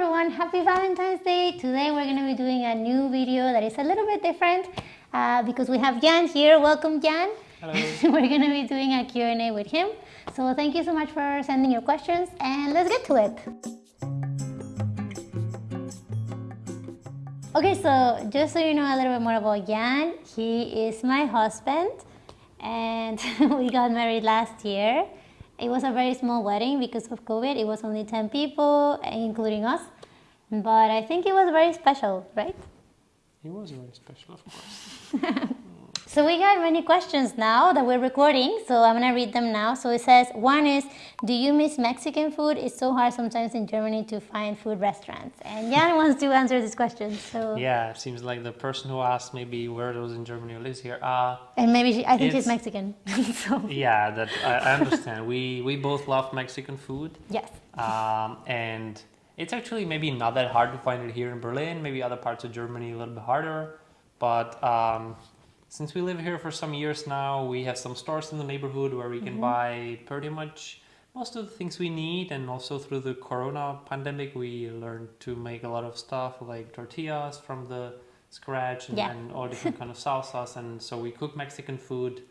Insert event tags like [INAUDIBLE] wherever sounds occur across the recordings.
everyone, happy Valentine's Day. Today we're going to be doing a new video that is a little bit different uh, because we have Jan here. Welcome Jan. Hello. [LAUGHS] we're going to be doing a Q&A with him. So thank you so much for sending your questions and let's get to it. Okay, so just so you know a little bit more about Jan, he is my husband and [LAUGHS] we got married last year. It was a very small wedding because of COVID. It was only 10 people, including us. But I think it was very special, right? It was very special, of course. [LAUGHS] So we got many questions now that we're recording, so I'm gonna read them now. So it says, one is, do you miss Mexican food? It's so hard sometimes in Germany to find food restaurants. And Jan [LAUGHS] wants to answer this question, so. Yeah, it seems like the person who asked maybe where was in Germany lives here. Uh, And maybe she, I think she's Mexican, [LAUGHS] so, yeah, that I, I understand. we we both love Mexican food, yes. um, and it's actually maybe not that hard to find it here in Berlin. Maybe other parts of Germany a little bit harder, but um, since we live here for some years now, we have some stores in the neighborhood where we can buy pretty much most of the things we need. And also through the Corona pandemic, we learned to make a lot of stuff like tortillas from the scratch and, Yeah. and all different kind of [LAUGHS] salsas. And so we cook Mexican food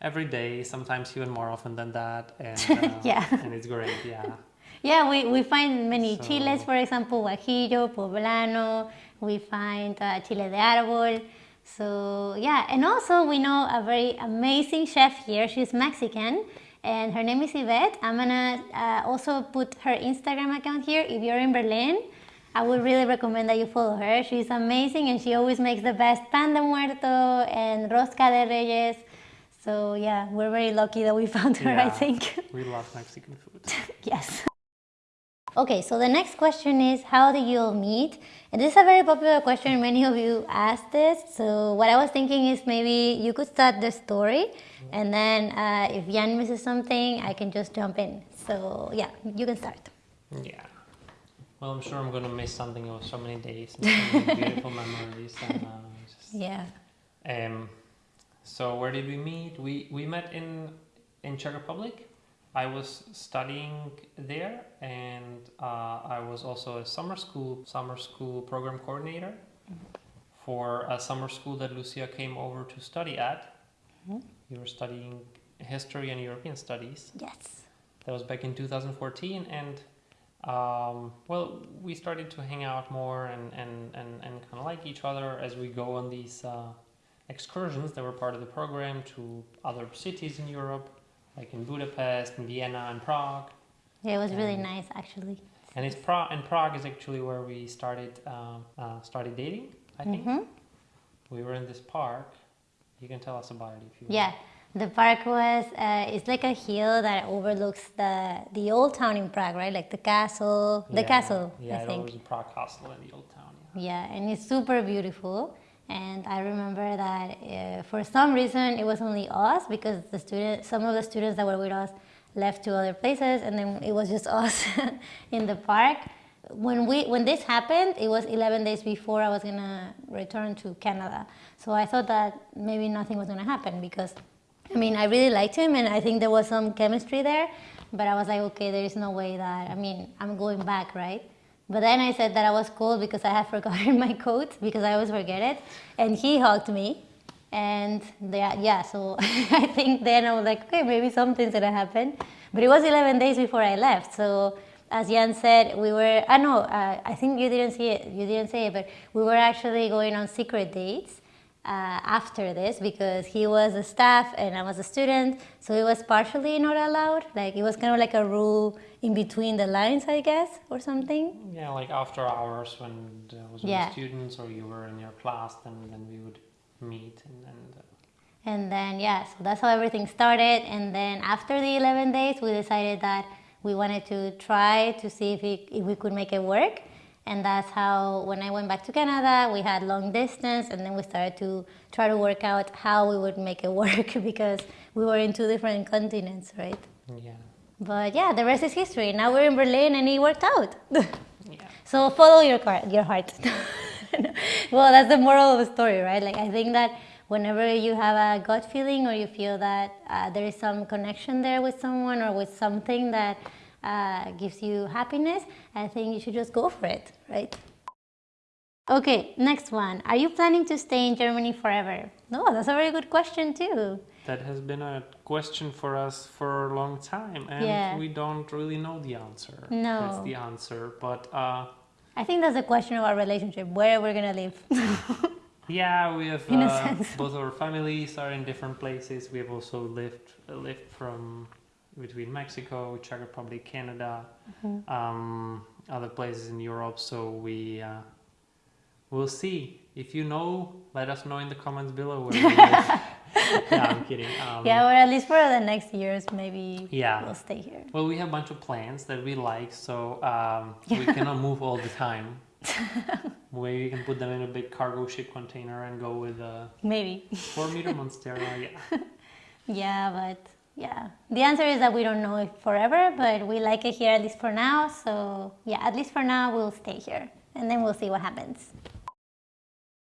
every day, sometimes even more often than that. And [LAUGHS] uh, Yeah. and it's great. Yeah. [LAUGHS] Yeah, we, we find many So- chiles, for example, guajillo, poblano, we find uh, chile de árbol. So yeah, and also we know a very amazing chef here. She's Mexican and her name is Yvette. I'm gonna uh, also put her Instagram account here. If you're in Berlin, I would really recommend that you follow her. She's amazing and she always makes the best pan de muerto and rosca de reyes. So yeah, we're very lucky that we [LAUGHS] found her, I think. We love Mexican food. [LAUGHS] Yes. Okay, so the next question is how do you all meet? And this is a very popular question. Many of you asked this. So what I was thinking is maybe you could start the story, and then uh, if Jan misses something, I can just jump in. So yeah, you can start. Yeah. Well, I'm sure I'm gonna miss something of so many days and so many [LAUGHS] beautiful memories. And, uh, just, Yeah. um, so where did we meet? We we met in in Czech Republic. I was studying there, and uh, I was also a summer school summer school program coordinator for a summer school that Lucia came over to study at. You were studying history and European studies. Yes. That was back in 2014, and um, well, we started to hang out more and, and, and, and kind of like each other as we go on these uh, excursions that were part of the program to other cities in Europe, like in Budapest, in Vienna, and Prague. Yeah, it was really Um, nice actually. And it's Prague, and Prague is actually where we started um, uh, started dating. I think Mhm. we were in this park. You can tell us about it if you. Yeah, the park was, uh, it's like a hill that overlooks the, the old town in Prague, right? Like the castle, the Yeah, castle, Yeah, I it think. was a Prague castle in the old town. Yeah. Yeah, and it's super beautiful. And I remember that uh, for some reason it was only us because the student, some of the students that were with us left to other places, and then it was just [LAUGHS] us in the park. When we when this happened, it was 11 days before I was gonna return to Canada. So I thought that maybe nothing was gonna happen because, I mean, I really liked him, and I think there was some chemistry there. But I was like, okay, there is no way that I mean I'm going back, right? But then I said that I was cold because I had [LAUGHS] forgotten my coat because I always forget it. And he hugged me. And yeah, yeah so [LAUGHS] I think then I was like, okay, maybe something's gonna happen. But it was 11 days before I left. So as Jan said, we were, I know, uh, I think you didn't see it, you didn't say it, but we were actually going on secret dates. Uh, after this because he was a staff and I was a student so it was partially not allowed like it was kind of like a rule in between the lines I guess or something Yeah, like after hours when there was Yeah. students or you were in your class, then then we would meet and, and uh, And then, yeah, so that's how everything started. And then after the 11 days, we decided that we wanted to try to see if, we if we could make it work. And that's how, when I went back to Canada, we had long distance, and then we started to try to work out how we would make it [LAUGHS] work because we were in two different continents, right? yeah, But yeah, the rest is history. Now we're in Berlin, and it worked out. [LAUGHS] yeah, So follow your car, your heart. [LAUGHS] well, that's the moral of the story, right? Like I think that whenever you have a gut feeling or you feel that uh, there is some connection there with someone or with something that uh, gives you happiness, I think you should just go for it, right? Okay, next one. Are you planning to stay in Germany forever? No, that's a very good question too. That has been a question for us for a long time, and Yeah. we don't really know the answer. No. That's the answer. But uh, I think that's a question of our relationship, where we're gonna live. [LAUGHS] yeah, we have In a uh, sense. both our families are in different places. We have also lived lived from between Mexico, Czech Republic, Canada, Mm-hmm. um, other places in Europe. So we uh, we'll see. If you know, let us know in the comments below where we live. [LAUGHS] yeah, I'm kidding. Um, yeah, or at least for the next years, maybe Yeah. we'll stay here. Well, we have a bunch of plans that we like, so um, we cannot move all the time. [LAUGHS] Maybe we can put them in a big cargo ship container and go with a Maybe. four meter monstera. Yeah. [LAUGHS] Yeah, but yeah. The answer is that we don't know it forever, but we like it here at least for now. So yeah, at least for now, we'll stay here and then we'll see what happens.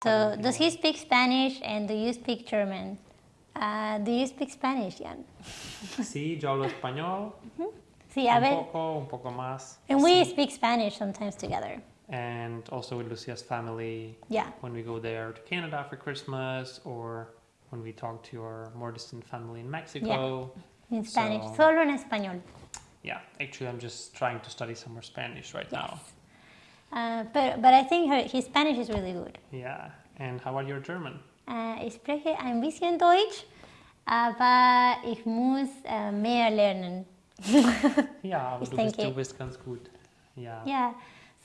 So, does he speak Spanish and do you speak German? Uh, do you speak Spanish, Jan? [LAUGHS] Sí, yo hablo español, Sí, a un poco, un poco más. And we Sí. speak Spanish sometimes together. And also with Lucia's family Yeah. when we go there to Canada for Christmas or when we talk to our more distant family in Mexico. Yeah. In Spanish. So- Solo en español. Yeah, actually, I'm just trying to study some more Spanish right now. Uh, but, but I think her, his Spanish is really good. Yeah. And how about your German? Äh, ich spreche ein bisschen Deutsch, aber ich muss äh, mehr lernen. Ja, aber Ich du bist, denke- du bist ganz gut. Ja. Yeah,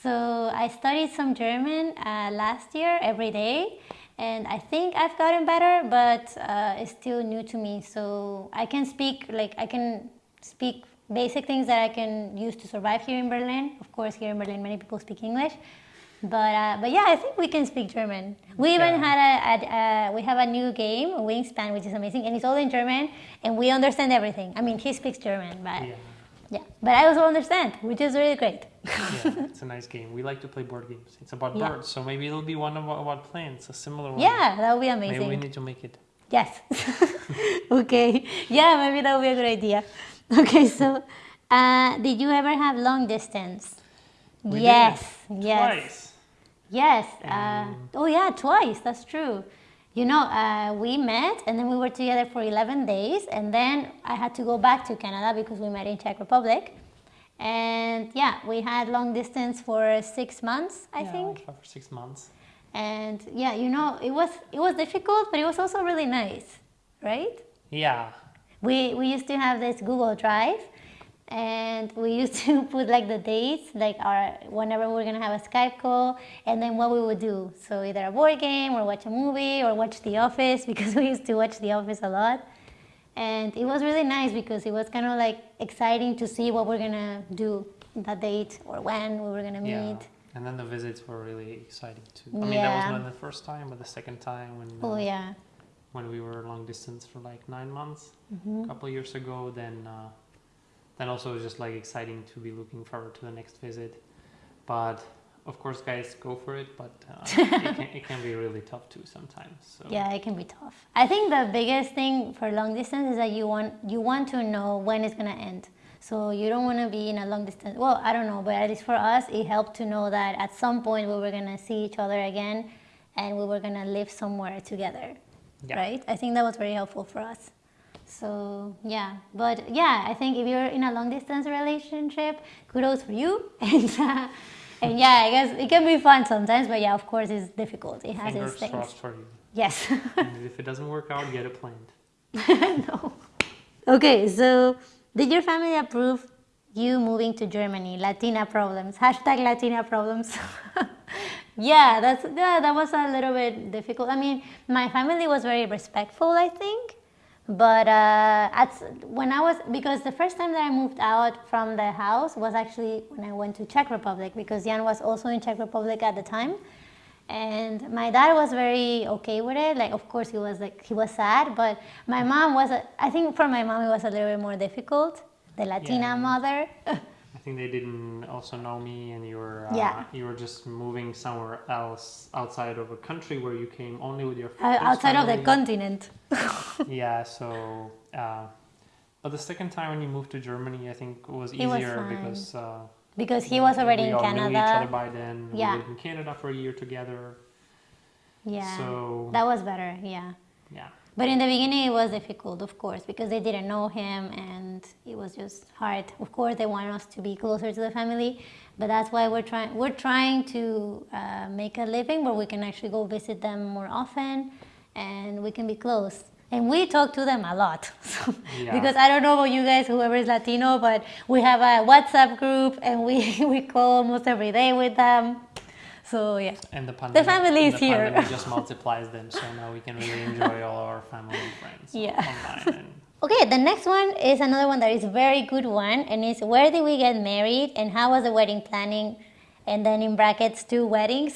so I studied some German uh, last year every day, and I think I've gotten better, but uh, it's still new to me. So I can speak, like, I can speak basic things that I can use to survive here in Berlin. Of course, here in Berlin, many people speak English. But, uh, but yeah, I think we can speak German. We even Yeah. had a, a, a we have a new game, Wingspan, which is amazing, and it's all in German, and we understand everything. I mean, he speaks German, but Yeah. Yeah, but I also understand, which is really great. yeah, [LAUGHS] it's a nice game. We like to play board games. It's about Yeah. birds, so maybe it'll be one of our- about plants, a similar one. Yeah, that would be amazing. Maybe we need to make it. Yes. [LAUGHS] okay. Yeah, maybe that would be a good idea. [LAUGHS] Okay, so uh, did you ever have long distance? We yes. Yes. Twice. Yes. Uh, Um, oh, yeah, twice. That's true. You know, uh, we met and then we were together for 11 days, and then I had to go back to Canada because we met in Czech Republic. And yeah, we had long distance for six months, I yeah, think. Five or six months. And yeah, you know, it was it was difficult, but it was also really nice, right? Yeah. We we used to have this Google Drive, and we used to [LAUGHS] put like the dates, like our whenever we're gonna have a Skype call, and then what we would do. So either a board game, or watch a movie, or watch The Office [LAUGHS] because we used to watch The Office a lot. And it was really nice because it was kind of like exciting to see what we're gonna do that date or when we were gonna Yeah. meet. And then the visits were really exciting too. I mean, that was not the first time, but the second time when Oh uh, yeah, when we were long distance for like nine months Mm-hmm. a couple of years ago. Then uh, then also it was just like exciting to be looking forward to the next visit. But of course, guys, go for it. But uh, [LAUGHS] it, can, it can be really tough too sometimes. So Yeah, it can be tough. I think the biggest thing for long distance is that you want you want to know when it's gonna end. So you don't want to be in a long distance. Well, I don't know, but at least for us, it helped to know that at some point we were gonna see each other again, and we were gonna live somewhere together. Yeah. Right? I think that was very helpful for us. So yeah, but yeah, I think if you're in a long distance relationship, kudos for you. [LAUGHS] And uh, and yeah, I guess it can be fun sometimes, but yeah, of course, it's difficult. It has fingers its things. crossed for you. Yes. [LAUGHS] if it doesn't work out, get it planned. [LAUGHS] no. Okay, so did your family approve you moving to Germany? Latina problems. Hashtag Latina problems. yeah, that's yeah, that was a little bit difficult. I mean, my family was very respectful, I think. But uh, at, when I was, because the first time that I moved out from the house was actually when I went to Czech Republic because Jan was also in Czech Republic at the time. And my dad was very okay with it. Like, of course, he was like, he was sad, but my mom was, a, I think for my mom, it was a little bit more difficult. The Latina Yeah. mother. [LAUGHS] I think they didn't also know me, and you were uh, Yeah. you were just moving somewhere else outside of a country where you came only with your Uh, outside of the continent. [LAUGHS] yeah, so uh, But the second time when you moved to Germany, I think was It was easier fine. because uh, because he was already we in all knew each other by then. Yeah. We lived in Canada for a year together. Yeah, So that was better. Yeah. yeah, But in the beginning, it was difficult, of course, because they didn't know him and it was just hard. Of course, they want us to be closer to the family, but that's why we're trying. We're trying to uh, make a living where we can actually go visit them more often, and we can be close. And we talk to them a lot, [LAUGHS] so, Yeah. because I don't know about you guys, whoever is Latino, but we have a WhatsApp group and we [LAUGHS] we call almost every day with them. So yeah. and the pandemic, family is the here. just [LAUGHS] multiplies them. So now we can really enjoy all our family and friends Yeah. online. And [LAUGHS] Okay, the next one is another one that is very good one, and it's where did we get married and how was the wedding planning, and then in brackets two weddings.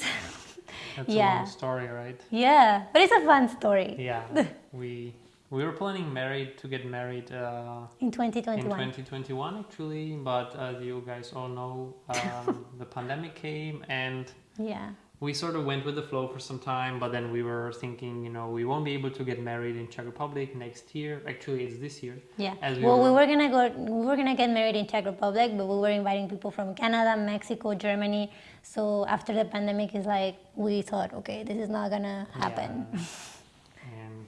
[LAUGHS] that's a long story, right? yeah, but it's a fun story. Yeah, we we were planning married to get married uh, In in 2021. 2021 actually, but as you guys all know, um, the pandemic came and Yeah. we sort of went with the flow for some time. But then we were thinking, you know, we won't be able to get married in Czech Republic next year. Actually, it's this year. Yeah. As we well, we were- were gonna go. We were gonna get married in Czech Republic, but we were inviting people from Canada, Mexico, Germany. So after the pandemic, is like we thought, okay, this is not gonna happen. Yeah. and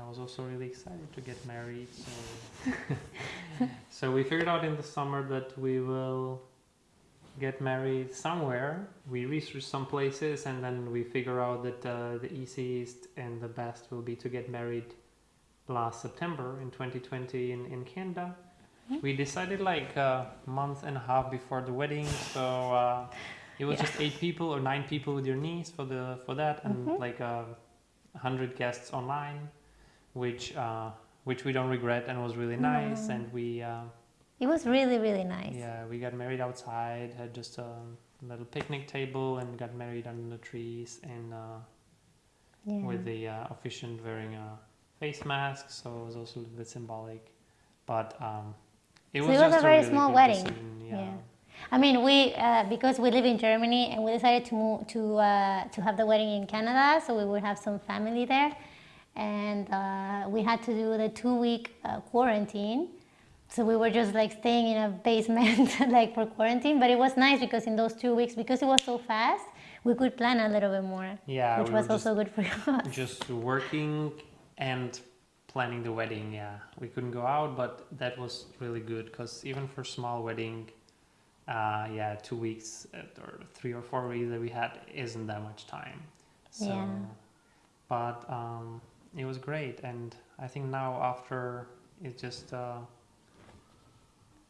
I was also really excited to get married. So, [LAUGHS] [LAUGHS] so we figured out in the summer that we will get married somewhere. We research some places, and then we figure out that uh, the easiest and the best will be to get married last September in 2020 in, in Canada. We decided like a month and a half before the wedding, so uh, it was Yeah. just eight people or nine people with your niece for the for that, and like uh, hundred guests online, which uh, which we don't regret and was really nice. And we uh, It was really, really nice. yeah we got married outside, had just a little picnic table, and got married under the trees and. Uh, Yeah. with the uh, officiant wearing a face mask, so it was also a little bit symbolic. But um, it So was it was just a very really small wedding. decision, Yeah. Yeah. I mean, we uh, because we live in Germany and we decided to move to uh, to have the wedding in Canada, so we would have some family there, and uh, we had to do the two week uh, quarantine. So we were just like staying in a basement [LAUGHS] like for quarantine, but it was nice because in those two weeks, because it was so fast, we could plan a little bit more, Yeah, which we was also good for [LAUGHS] us. Just working and planning the wedding. Yeah, we couldn't go out, but that was really good because even for small wedding, uh, yeah, two weeks uh, or three or four weeks that we had isn't that much time. So, Yeah. but um, it was great, and I think now after it's just uh,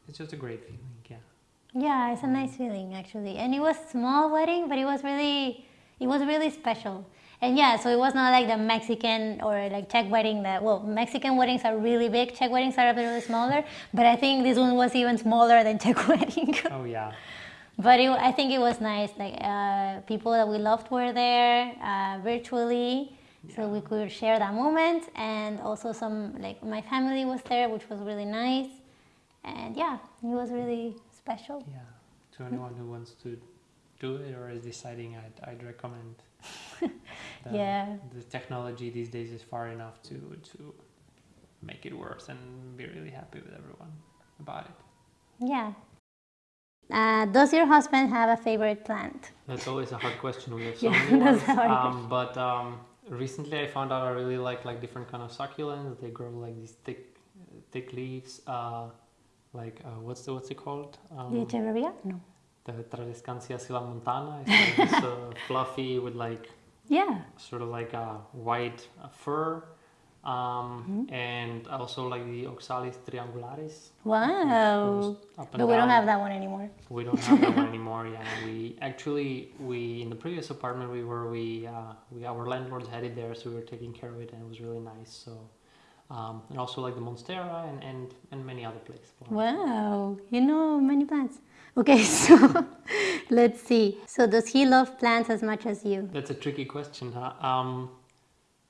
it's just a great feeling. Yeah. Yeah, it's a nice feeling actually, and it was small wedding, but it was really, it was really special. And yeah, so it was not like the Mexican or like Czech wedding that well, Mexican weddings are really big, Czech weddings are a little smaller, but I think this one was even smaller than Czech [LAUGHS] wedding. Oh yeah. but it, I think it was nice. Like uh, people that we loved were there uh, virtually, so we could share that moment, and also some like my family was there, which was really nice. And yeah, it was really special. Yeah, to anyone who wants to do it or is deciding, I'd, I'd recommend. [LAUGHS] The, Yeah. The technology these days is far enough to to make it worth and be really happy with everyone about it. Yeah. Uh, does your husband have a favorite plant? That's always a hard question. We have so [LAUGHS] Yeah, many that's ones. hard Um, but um, recently, I found out I really like like different kind of succulents. They grow like these thick, thick leaves. Uh, like uh, what's the what's it called? Um, The Echeverria? No. the Tradescantia sillamontana. It's like this, uh, [LAUGHS] fluffy with like Yeah. sort of like a white fur. Um, Mm-hmm. and also like the Oxalis triangularis. Wow. But we don't have that one anymore. We don't have that one [LAUGHS] anymore. Yeah, we actually we in the previous apartment we were we uh, we our landlords had it there, so we were taking care of it, and it was really nice. So, um, and also like the monstera and and, and many other places. Wow. You know many plants. Okay, [LAUGHS] so let's see. So does he love plants as much as you? That's a tricky question, huh? Um,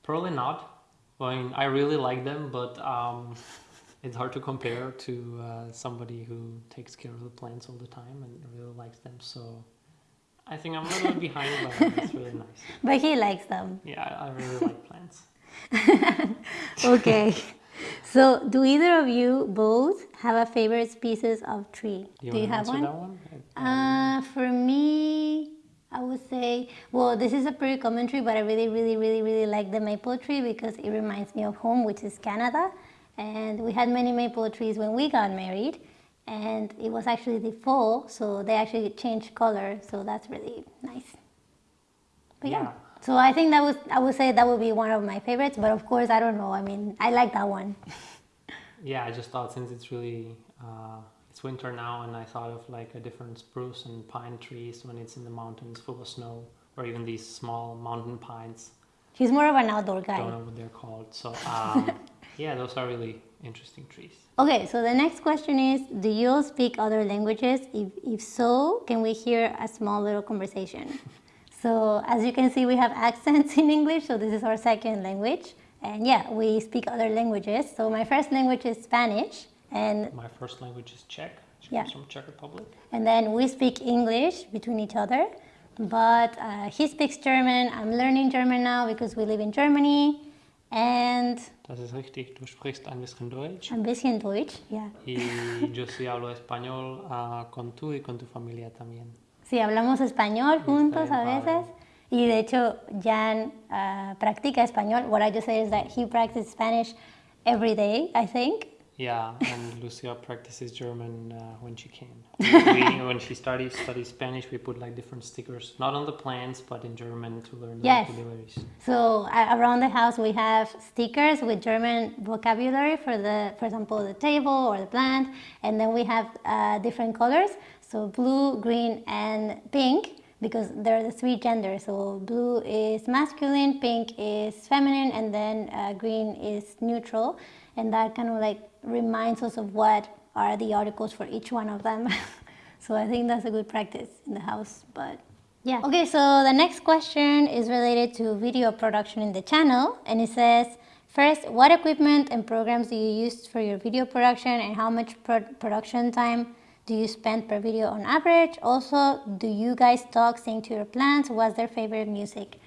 probably not. I mean, I really like them, but um, [LAUGHS] it's hard to compare to uh, somebody who takes care of the plants all the time and really likes them. So. I think I'm a little bit behind, but it's really [LAUGHS] nice. But he likes them. Yeah, I really like plants. [LAUGHS] Okay. So, do either of you both have a favorite species of tree? You do you have one? one? Uh, for me, I would say, well, this is a pretty common tree, but I really, really, really, really like the maple tree because it reminds me of home, which is Canada. And we had many maple trees when we got married, and it was actually the fall, so they actually changed color, so that's really nice. But yeah. Yeah. So I think that was I would say that would be one of my favorites, but of course I don't know. I mean, I like that one. [LAUGHS] Yeah, I just thought since it's really uh, it's winter now, and I thought of like a different spruce and pine trees when it's in the mountains full of snow, or even these small mountain pines. He's more of an outdoor guy. I Don't know what they're called. So um, [LAUGHS] yeah, those are really interesting trees. Okay, so the next question is, do you all speak other languages? If, if so, can we hear a small little conversation? [LAUGHS] so as you can see, we have accents in English, so this is our second language. And yeah, we speak other languages. So my first language is Spanish, and, My first language is Czech. She Yeah. comes from Czech Republic. and then we speak English between each other. But uh, he speaks German, I'm learning German now because we live in Germany. And Das ist richtig. Du sprichst ein bisschen Deutsch. ein bisschen Deutsch, yeah. Y yo sí hablo español ah, con tú y con tu familia también. Sí, hablamos español juntos a veces. Y de hecho, Jan ah, practica español. What I just said is that he practices Spanish every day, I think. Yeah, and [LAUGHS] Lucia practices German uh, when she can. We, [LAUGHS] we- when she studies studies Spanish, we put like different stickers, not on the plants, but in German to learn the Yes. vocabularies. So uh, around the house, we have stickers with German vocabulary for the, for example, the table or the plant. And then we have uh, different colors. So blue, green, and pink because they're the three genders. So blue is masculine, pink is feminine, and then uh, green is neutral. And that kind of like reminds us of what are the articles for each one of them. [LAUGHS] so I think that's a good practice in the house. But yeah. Okay, so the next question is related to video production in the channel, and it says, first, what equipment and programs do you use for your video production, and how much pro- production time do you spend per video on average? Also, do you guys talk, sing to your plants? What's their favorite music?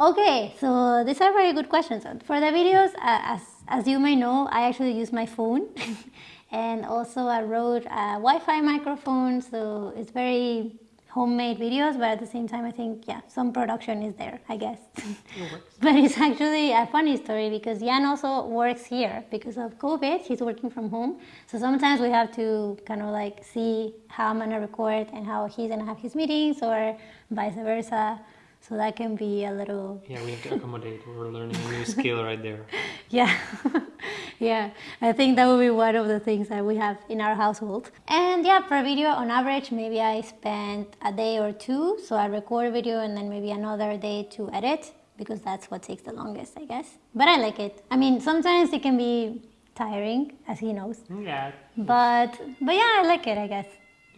Okay, so these are very good questions. For the videos, uh, as, as you may know, I actually use my phone [LAUGHS] and also I wrote a Wi-Fi microphone, so it's very homemade videos, but at the same time, I think, yeah, some production is there, I guess. [LAUGHS] but it's actually a funny story because Jan also works here because of COVID. He's working from home. So sometimes we have to kind of like see how I'm gonna record and how he's gonna have his meetings or vice versa. So that can be a little Yeah, we have to accommodate. [LAUGHS] We're learning a new skill right there. [LAUGHS] yeah, [LAUGHS] yeah. I think that would be one of the things that we have in our household. And yeah, per video, on average, maybe I spend a day or two. So I record a video and then maybe another day to edit because that's what takes the longest, I guess. But I like it. I mean, sometimes it can be tiring, as he knows. Yeah, But but yeah, I like it, I guess.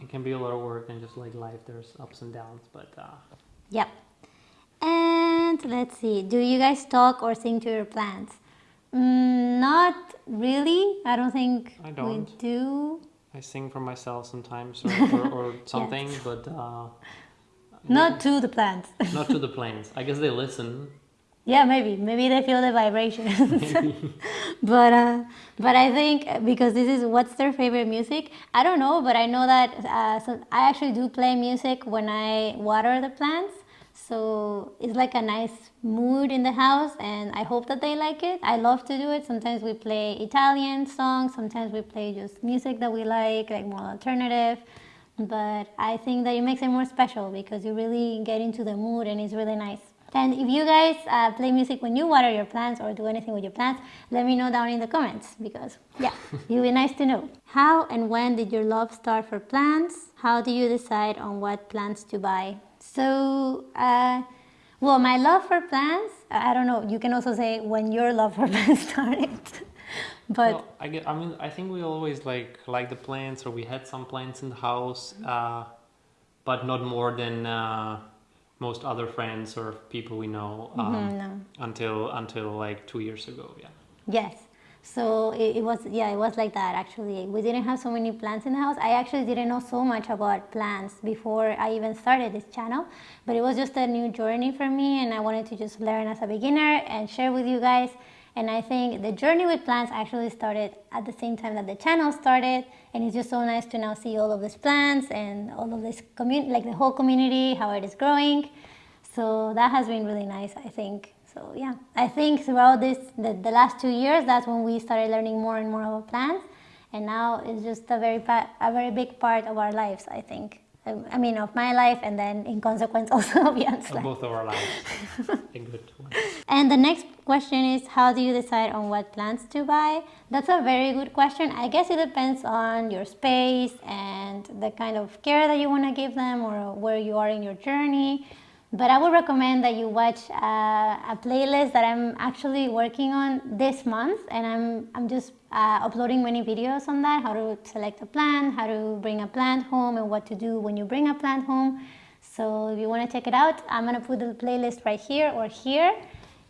it can be a lot of work and just like life, there's ups and downs, but uh, Yep. And let's see, do you guys talk or sing to your plants? Mm, not really. I don't think I we don't. do. I sing for myself sometimes or, [LAUGHS] or, or something, but uh, Not to the plants. [LAUGHS] not to the [LAUGHS] plants. I guess they listen. yeah, maybe. Maybe they feel the vibrations. but uh, but I think because this is what's their favorite music. I don't know, but I know that uh, so I actually do play music when I water the plants. So it's like a nice mood in the house, and I hope that they like it. I love to do it. Sometimes we play Italian songs, sometimes we play just music that we like, like more alternative. But I think that it makes it more special because you really get into the mood, and it's really nice. And if you guys uh, play music when you water your plants or do anything with your plants, let me know down in the comments because, yeah, [LAUGHS] it would be nice to know. How and when did your love start for plants? How do you decide on what plants to buy? So, uh, well, my love for plants, I don't know, you can also say when your love for [LAUGHS] plants started. but well, I get. I mean, I think we always like like the plants, or we had some plants in the house, uh, but not more than uh, most other friends or people we know um, Mhm, no. until until like two years ago. Yeah. Yes. So it, it was, yeah, it was like that actually. We didn't have so many plants in the house. I actually didn't know so much about plants before I even started this channel, but it was just a new journey for me and I wanted to just learn as a beginner and share with you guys. And I think the journey with plants actually started at the same time that the channel started. And it's just so nice to now see all of these plants and all of this community, like the whole community, how it is growing. So that has been really nice, I think. So yeah, I think throughout this, the, the last two years, that's when we started learning more and more about plants. And now it's just a very, a very big part of our lives, I think. Um, I mean, of my life, and then in consequence [LAUGHS] also of Jan's life. Both of our lives. a [LAUGHS] good one. And the next question is, how do you decide on what plants to buy? That's a very good question. I guess it depends on your space and the kind of care that you want to give them or where you are in your journey. But I would recommend that you watch uh, a playlist that I'm actually working on this month, and I'm I'm just uh, uploading many videos on that, how to select a plant, how to bring a plant home, and what to do when you bring a plant home. So if you want to check it out, I'm gonna put the playlist right here or here,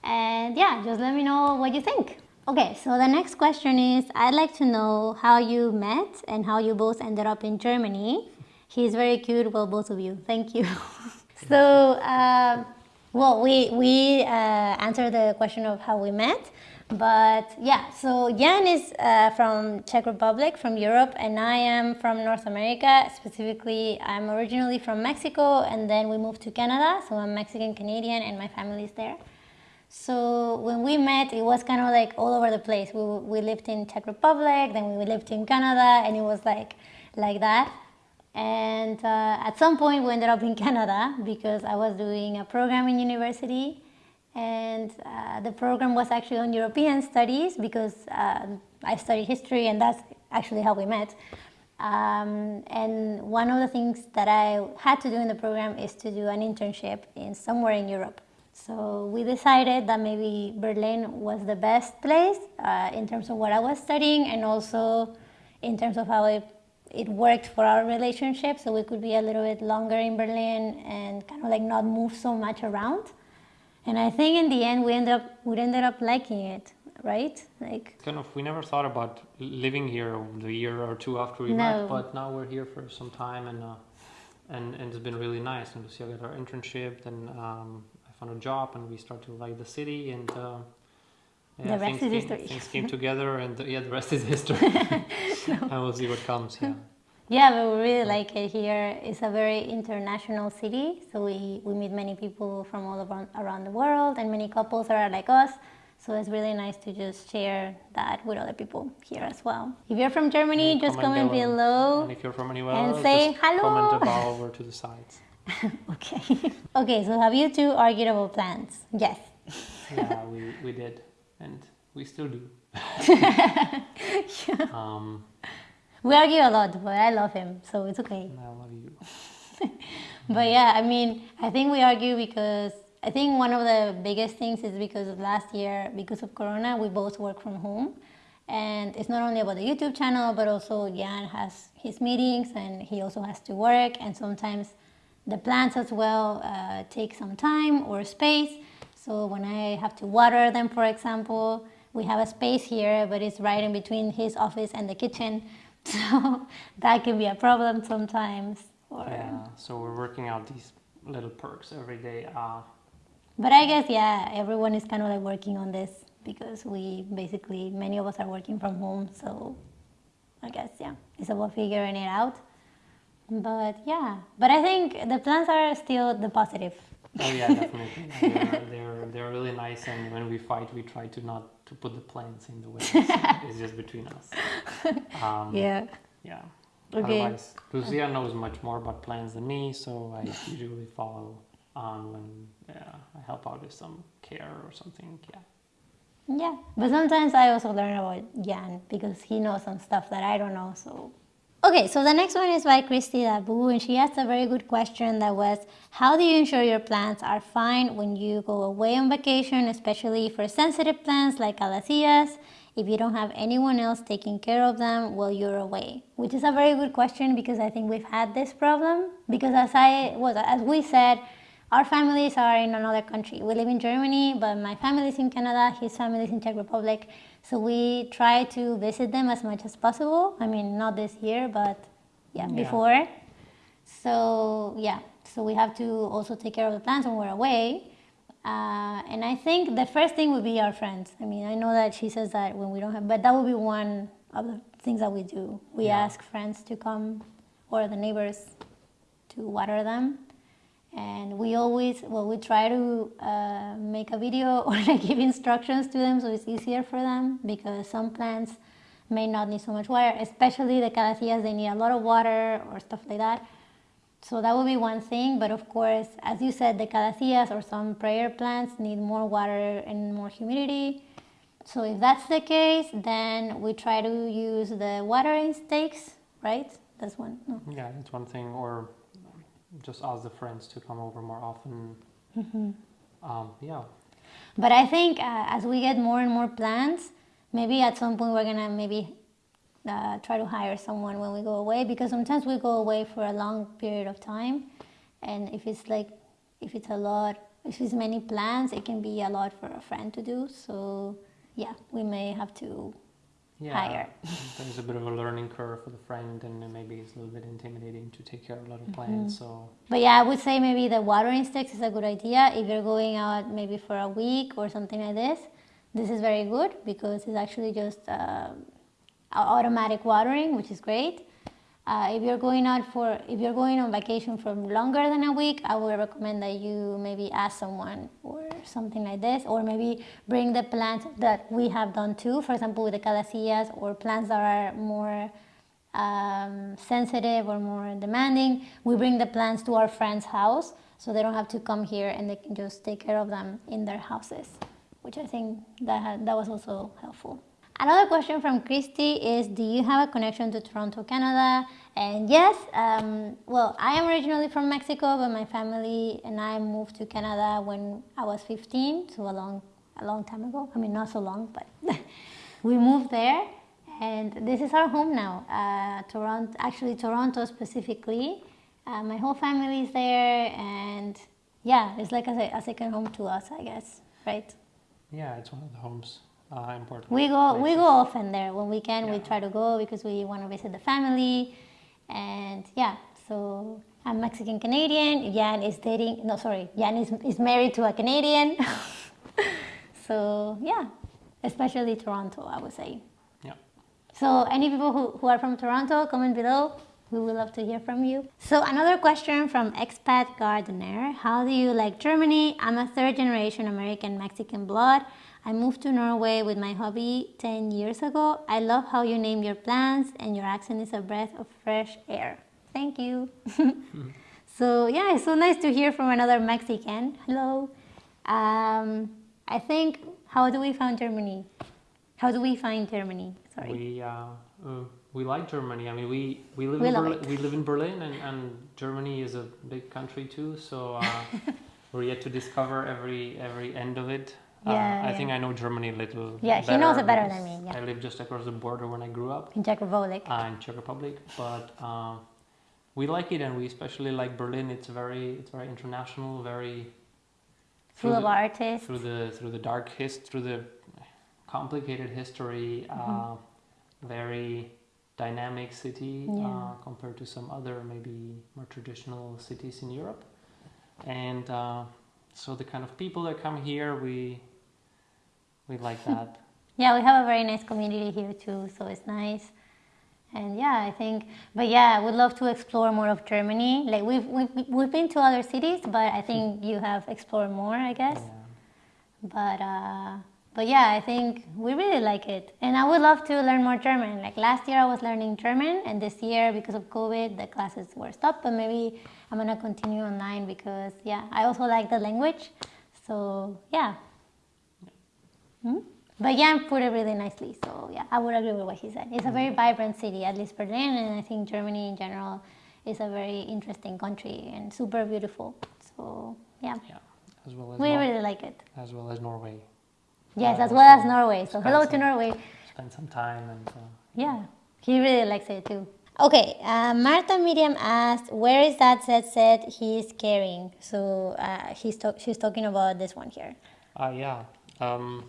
and yeah, just let me know what you think. Okay, so the next question is, I'd like to know how you met and how you both ended up in Germany. He's very cute, well, both of you. Thank you. [LAUGHS] So, uh, well, we, we uh, answered the question of how we met. But yeah, so Jan is uh, from Czech Republic, from Europe, and I am from North America. Specifically, I'm originally from Mexico, and then we moved to Canada. So I'm Mexican Canadian, and my family is there. So when we met, it was kind of like all over the place. We, we lived in Czech Republic, then we lived in Canada, and it was like like that. And uh, at some point, we ended up in [LAUGHS] Canada because I was doing a program in university. And uh, the program was actually on European studies because uh, I studied history, and that's actually how we met. Um, and one of the things that I had to do in the program is to do an internship in somewhere in Europe. So we decided that maybe Berlin was the best place uh, in terms of what I was studying and also in terms of how it it worked for our relationship, so we could be a little bit longer in Berlin and kind of like not move so much around. And I think in the end we ended up we ended up liking it, right? Like kind of we never thought about living here the year or two after we no. met, but now we're here for some time and uh, and and it's been really nice. And we Lucia got our internship, then um, I found a job, and we started to like the city and. Uh, yeah, the rest is history. Things came together, and uh, yeah, the rest is [LAUGHS] history. and [LAUGHS] we'll see what comes. Yeah. Yeah, but we really like it here. It's a very international city, so we, we meet many people from all around, around the world and many couples are like us. So it's really nice to just share that with other people here as well. If you're from Germany, just comment, comment below. And if you're from anywhere and say hello. Comment about [LAUGHS] over to the sides. okay. okay, so have you two argued about plans? Yes. yeah, we, we did and we still do. [LAUGHS] yeah. um, we argue a lot, but I love him, so it's okay. I love you. [LAUGHS] but yeah, I mean, I think we argue because I think one of the biggest things is because of last year, because of Corona, we both work from home. And it's not only about the YouTube channel, but also Jan has his meetings and he also has to work. And sometimes the plants as well uh, take some time or space. So when I have to water them, for example, we have a space here, but it's right in between his office and the kitchen. [LAUGHS] So that can be a problem sometimes. Or... Yeah, so we're working out these little perks every day. Uh... But I guess, yeah, everyone is kind of like working on this because we basically, many of us are working from home. So I guess, yeah, it's about figuring it out. But yeah, but I think the plans are still the positive. Oh yeah, definitely. they're, they're, they're really nice, and when we fight, we try to not to put the planes in the way. [LAUGHS] it's just between us. [LAUGHS] Um, yeah. Yeah. Okay. Otherwise, Lucia knows much more about plans than me, so I usually follow on when yeah, I help out with some care or something. Yeah. Yeah, but sometimes I also learn about Jan because he knows some stuff that I don't know, so Okay, so the next one is by Christy Dabu, and she asked a very good question that was, how do you ensure your plants are fine when you go away on vacation, especially for sensitive plants like calatheas, if you don't have anyone else taking care of them while you're away? Which is a very good question because I think we've had this problem, because as I was, as we said, our families are in another country. We live in Germany, but my family is in Canada, his family is in Czech Republic. So we try to visit them as much as possible. I mean, not this year, but yeah, yeah. before. So yeah, so we have to also take care of the plants when we're away. Uh, and I think the first thing would be our friends. I mean, I know that she says that when we don't have, but that would be one of the things that we do. We Yeah. ask friends to come or the neighbors to water them. And we always, well, we try to uh, make a video [LAUGHS] or like give instructions to them so it's easier for them because some plants may not need so much water, especially the calatheas, they need a lot of water or stuff like that. So that would be one thing, but of course, as you said, the calatheas or some prayer plants need more water and more humidity. So if that's the case, then we try to use the watering stakes, right? That's one. No. Yeah, that's one thing. Or just ask the friends to come over more often. Mm-hmm. Um, yeah. But I think uh, as we get more and more plants, maybe at some point we're gonna maybe uh, try to hire someone when we go away because sometimes we go away for a long period of time, and if it's like if it's a lot, if it's many plants, it can be a lot for a friend to do. So yeah, we may have to Yeah. hire. There's a bit of a learning curve for the friend, and maybe it's a little bit intimidating to take care of a lot of plants. So But yeah, I would say maybe the watering sticks is a good idea if you're going out maybe for a week or something like this. This is very good because it's actually just uh, automatic watering, which is great. Uh, if you're going out for if you're going on vacation for longer than a week, I would recommend that you maybe ask someone or something like this, or maybe bring the plants that we have done too. For example, with the calatheas or plants that are more um, sensitive or more demanding, we bring the plants to our friend's house so they don't have to come here and they can just take care of them in their houses, which I think that that was also helpful. Another question from Christy is Do you have a connection to Toronto, Canada? And yes, um, well, I am originally from Mexico, but my family and I moved to Canada when I was 15, so a long, a long time ago. I mean, not so long, but [LAUGHS] we moved there, and this is our home now. Uh, Toronto, actually, Toronto specifically. Uh, my whole family is there, and yeah, it's like a, a second home to us, I guess, right? yeah, it's one of the homes. Uh, important. We go we go often there when we can. We try to go because we want to visit the family, and yeah. So I'm Mexican Canadian. Jan is dating. No, sorry, Jan is is married to a Canadian. [LAUGHS] so yeah, especially Toronto, I would say. Yeah. So any people who, who are from Toronto, comment below. We would love to hear from you. So another question from expat gardener. How do you like Germany? I'm a third generation American Mexican blood. I moved to Norway with my hobby 10 years ago. I love how you name your plants and your accent is a breath of fresh air. Thank you. [LAUGHS] So yeah, it's so nice to hear from another Mexican. Hello. Um, I think how do we find Germany? How do we find Germany? Sorry. We uh, uh, we like Germany. I mean, we we live We in Berlin, we live in Berlin, and, and Germany is a big country too. So uh, [LAUGHS] we're yet to discover every every end of it. Uh, Yeah, I think I know Germany a little. Yeah, he knows it better than me, yeah. I lived just across the border when I grew up in Czech Republic. uh, in Czech Republic, but uh, we like it, and we especially like Berlin. It's very it's very international, very Full of the- artists. through the through the dark his through the complicated history Mm-hmm. uh, very dynamic city Yeah. uh, compared to some other maybe more traditional cities in Europe and uh, so the kind of people that come here we we like that [LAUGHS] Yeah, we have a very nice community here too, so it's nice. And yeah, I think, but yeah, I would love to explore more of Germany. Like we've we've, we've been to other cities, but I think [LAUGHS] you have explored more, I guess. yeah. But uh, but yeah, I think we really like it, and I would love to learn more German. Like last year, I was learning German, and this year, because of COVID, the classes were stopped. But maybe I'm gonna continue online because yeah, I also like the language. So yeah. Hmm? But Jan put it really nicely, so yeah, I would agree with what he said. It's a very vibrant city, at least Berlin, and I think Germany in general is a very interesting country and super beautiful. So yeah, yeah as well as we Nor- really like it. as well as Norway Yes, Uh, as well as Norway. So hello to Norway. spend some time and uh, Yeah, he really likes it too. Okay, uh, Marta Miriam asked, "Where is that set set he's carrying?" So uh, he's talk- she's talking about this one here. uh, yeah um,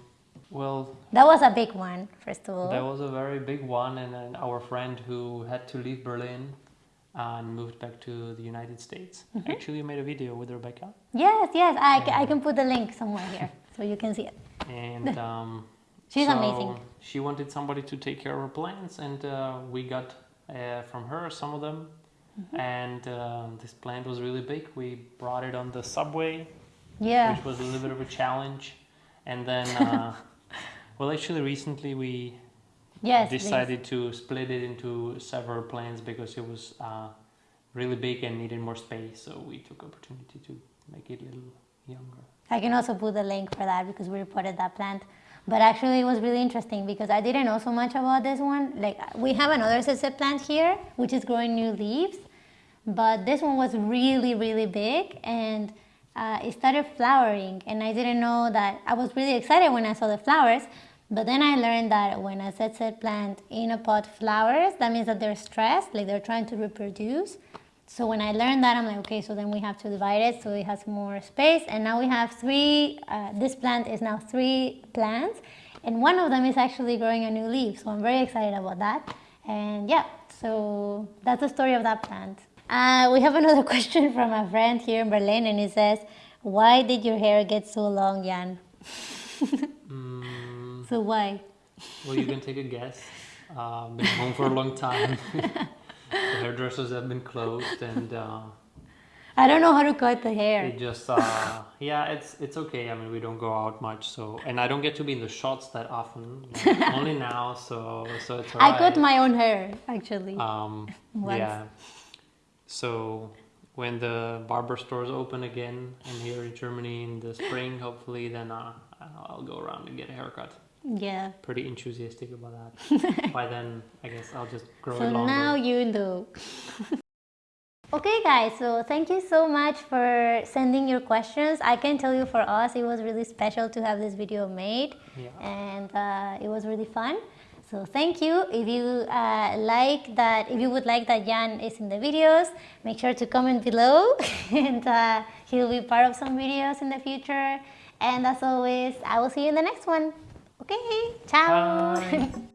well That was a big one, first of all. That was a very big one, and then our friend who had to leave Berlin and moved back to the United States. Actually, you made a video with Rebecca, Yes, yes. I, I can put the link somewhere here so you can see it. and [LAUGHS] um, She's so amazing. She wanted somebody to take care of her plants, and uh, we got uh, from her some of them. Mm-hmm. And uh, this plant was really big. We brought it on the subway, Yeah. which was a little bit of a challenge. And then, uh, [LAUGHS] well, actually, recently we Yes. please. decided to split it into several plants because it was uh, really big and needed more space. So we took opportunity to make it a little younger. I can also put the link for that because we reported that plant. But actually, it was really interesting because I didn't know so much about this one. Like, we have another ZZ plant here, which is growing new leaves. But this one was really, really big and uh, it started flowering. And I didn't know that. I was really excited when I saw the flowers. But then I learned that when a ZZ plant in a pot flowers, that means that they're stressed, like they're trying to reproduce. So when I learned that, I'm like, okay, so then we have to divide it so it has more space. And now we have three, uh, this plant is now three plants. And one of them is actually growing a new leaf. So I'm very excited about that. And yeah, so that's the story of that plant. Uh, we have another [LAUGHS] question from a friend here in Berlin, and he says, why did your hair get so long, Jan? Mm, [LAUGHS] So why? well, you can take a guess. Uh, been home for a long time. [LAUGHS] the hairdressers have been closed, and uh, I don't know how to cut the hair. it just uh, yeah, it's it's okay. I mean, we don't go out much, so and I don't get to be in the shots that often. like, only now, so so it's I cut my own hair, actually. Um, Once. yeah. So when the barber stores open again, and here in Germany in the spring, hopefully, then uh, I'll go around and get a haircut. yeah. Pretty enthusiastic about that. [LAUGHS] By then, I guess I'll just grow So it longer. So now you know. [LAUGHS] okay, guys, so thank you so much for sending your questions. I can tell you for us, it was really special to have this video made, Yeah. and uh, it was really fun. So thank you. If you uh, like that, if you would like that Jan is in the videos, make sure to comment below, [LAUGHS] and uh, he'll be part of some videos in the future. And as always, I will see you in the next one. Okay, ciao. Bye. [LAUGHS]